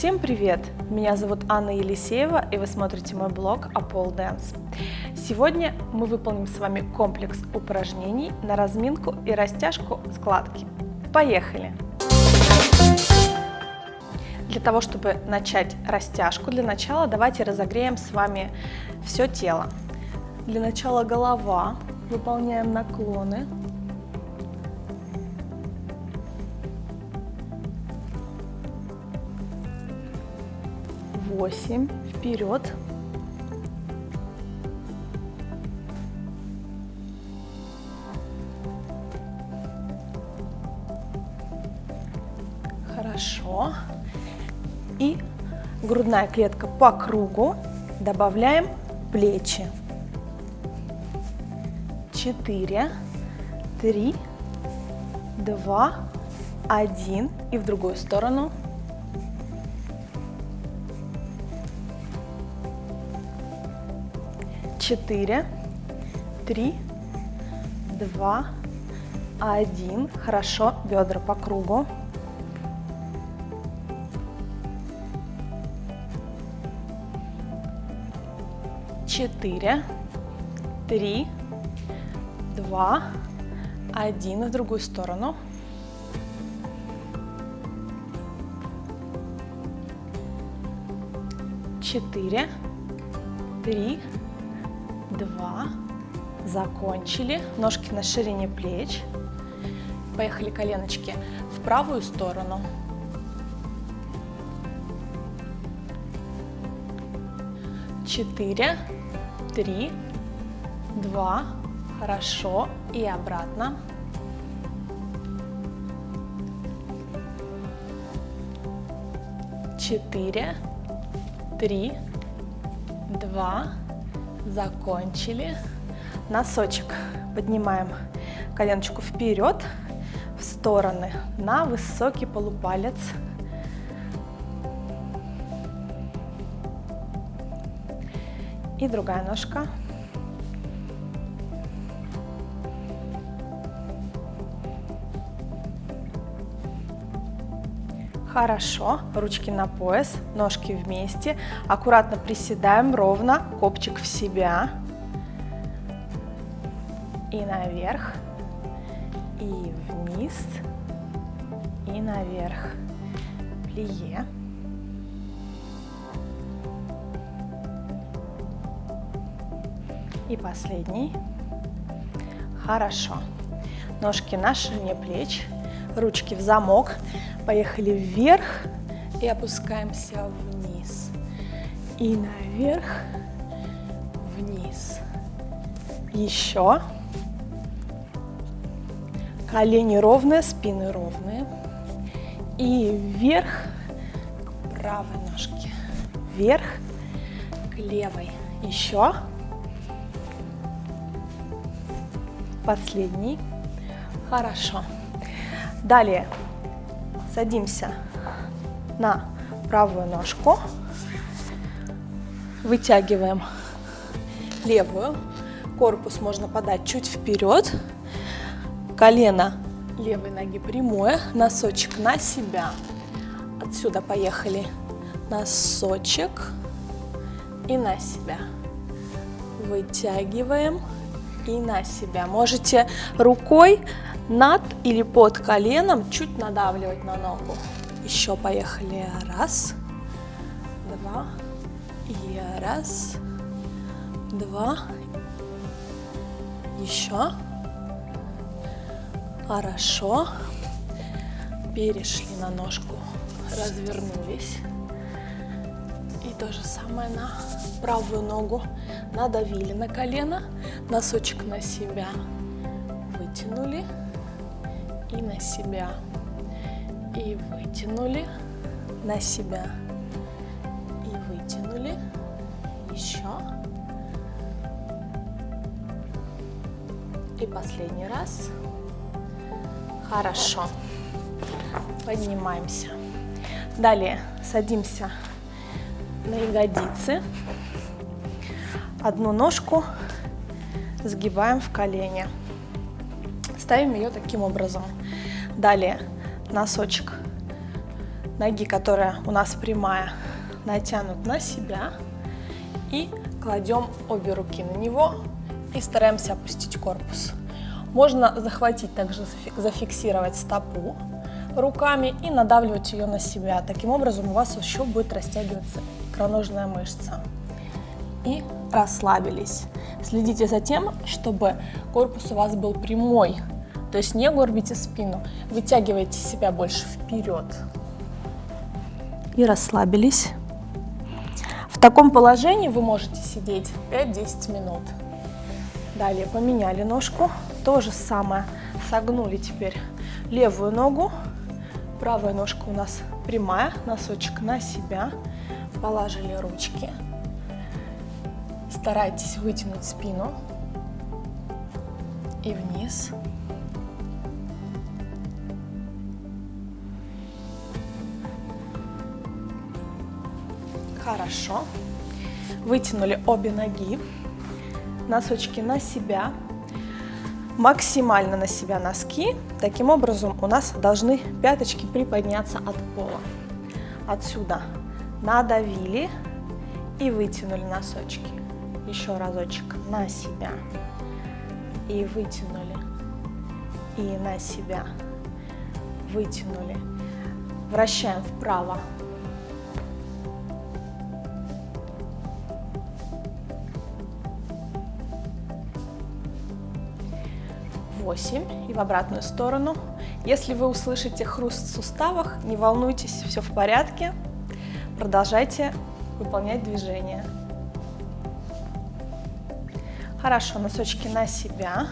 Всем привет! Меня зовут Анна Елисеева, и вы смотрите мой блог о Pole Dance. Сегодня мы выполним с вами комплекс упражнений на разминку и растяжку складки. Поехали! Для того, чтобы начать растяжку, для начала давайте разогреем с вами все тело. Для начала голова, выполняем наклоны, восемь, вперед. Хорошо. И грудная клетка по кругу. Добавляем плечи. Четыре, три, два, один. И в другую сторону. Четыре, три, два, один. Хорошо, бедра по кругу. Четыре, три, два, один. В другую сторону. Четыре, три, два, закончили, ножки на ширине плеч, поехали коленочки в правую сторону, четыре, три, два, хорошо, и обратно. Четыре, три, два, Закончили. Носочек поднимаем коленочку вперед, в стороны, на высокий полупалец. И другая ножка. Хорошо, ручки на пояс, ножки вместе. Аккуратно приседаем ровно, копчик в себя. И наверх, и вниз, и наверх. Плие. И последний. Хорошо. Ножки на ширине плеч, ручки в замок. Поехали вверх и опускаемся вниз. И наверх, вниз. Еще. Колени ровные, спины ровные. И вверх к правой ножке. Вверх к левой. Еще. Последний. Хорошо. Далее Садимся на правую ножку, вытягиваем левую, корпус можно подать чуть вперед, колено левой ноги прямое, носочек на себя. Отсюда поехали. Носочек и на себя. Вытягиваем и на себя. Можете рукой над или под коленом чуть надавливать на ногу. Еще поехали. Раз, два, и раз, два, еще. Хорошо. Перешли на ножку, развернулись. И то же самое на правую ногу. Надавили на колено, носочек на себя. Вытянули и на себя. И вытянули на себя. И вытянули. Еще. И последний раз. Хорошо. Поднимаемся. Далее садимся на ягодицы. Одну ножку сгибаем в колени. Ставим ее таким образом. Далее носочек ноги, которая у нас прямая, натянут на себя. И кладем обе руки на него и стараемся опустить корпус. Можно захватить, также зафиксировать стопу руками и надавливать ее на себя. Таким образом у вас еще будет растягиваться икроножная мышца. И расслабились. Следите за тем, чтобы корпус у вас был прямой, то есть не горбите спину, вытягивайте себя больше вперед. И расслабились. В таком положении вы можете сидеть 5-10 минут. Далее поменяли ножку. То же самое. Согнули теперь левую ногу. Правая ножка у нас прямая, носочек на себя. Положили ручки. Старайтесь вытянуть спину и вниз. Хорошо. Вытянули обе ноги, носочки на себя, максимально на себя носки. Таким образом у нас должны пяточки приподняться от пола. Отсюда надавили и вытянули носочки. Еще разочек на себя. И вытянули. И на себя. Вытянули. Вращаем вправо. Восемь и в обратную сторону. Если вы услышите хруст в суставах, не волнуйтесь, все в порядке. Продолжайте выполнять движение. Хорошо, носочки на себя,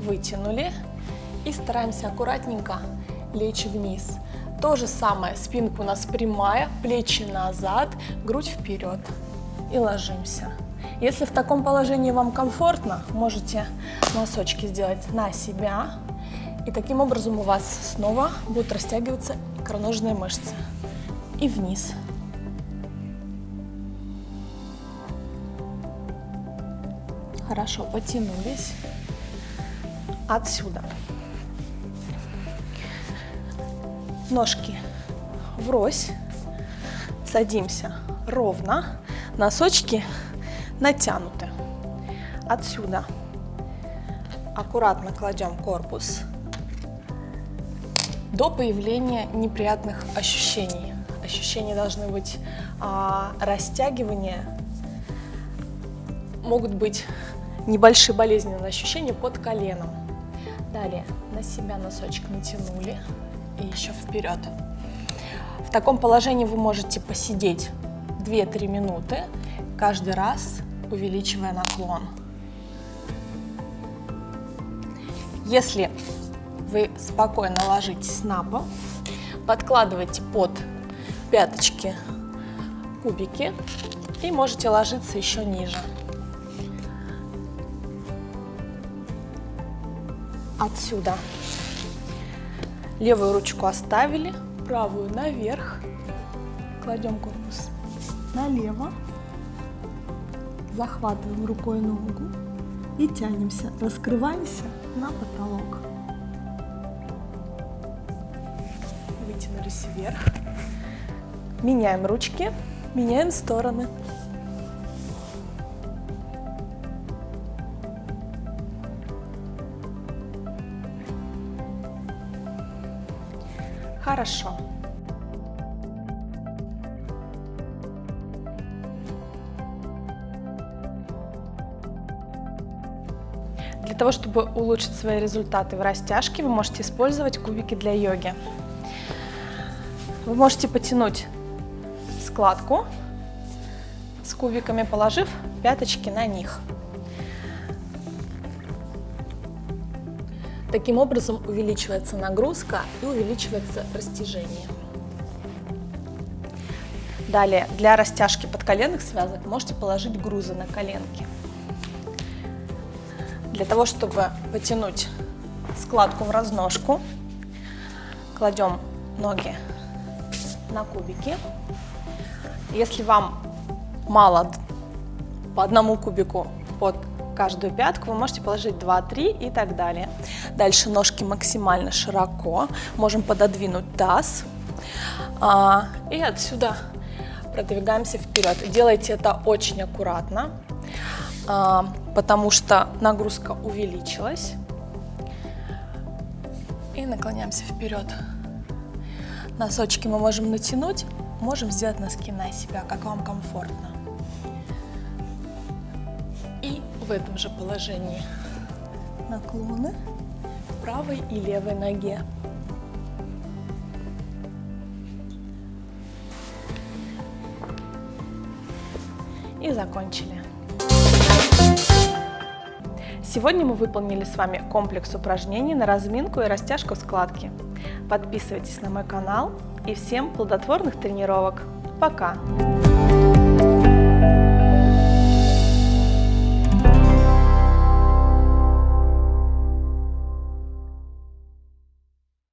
вытянули и стараемся аккуратненько лечь вниз. То же самое, спинка у нас прямая, плечи назад, грудь вперед и ложимся. Если в таком положении вам комфортно, можете носочки сделать на себя, и таким образом у вас снова будут растягиваться икроножные мышцы. И вниз. Хорошо, потянулись. Отсюда. Ножки врозь. Садимся ровно. Носочки натянуты. Отсюда аккуратно кладем корпус до появления неприятных ощущений. Ощущения должны быть а, растягивания, могут быть небольшие болезненные ощущения под коленом. Далее на себя носочек натянули и еще вперед. В таком положении вы можете посидеть 2-3 минуты, каждый раз увеличивая наклон. Если вы спокойно ложитесь на пол, подкладывайте под пяточки кубики и можете ложиться еще ниже. отсюда. Левую ручку оставили, правую наверх. Кладем корпус налево. Захватываем рукой ногу и тянемся, раскрываемся на потолок. Вытянулись вверх. Меняем ручки, меняем стороны. Хорошо. Того, чтобы улучшить свои результаты в растяжке, вы можете использовать кубики для йоги. Вы можете потянуть складку с кубиками, положив пяточки на них. Таким образом увеличивается нагрузка и увеличивается растяжение. Далее, для растяжки подколенных связок можете положить грузы на коленки. Для того, чтобы потянуть складку в разножку, кладем ноги на кубики. Если вам мало по одному кубику под каждую пятку вы можете положить 2-3 и так далее. Дальше ножки максимально широко. Можем пододвинуть таз. А, и отсюда продвигаемся вперед. Делайте это очень аккуратно, а, потому что нагрузка увеличилась. И наклоняемся вперед. Носочки мы можем натянуть, можем сделать носки на себя, как вам комфортно. И в этом же положении наклоны правой и левой ноге. И закончили. Сегодня мы выполнили с вами комплекс упражнений на разминку и растяжку складки. Подписывайтесь на мой канал и всем плодотворных тренировок. Пока!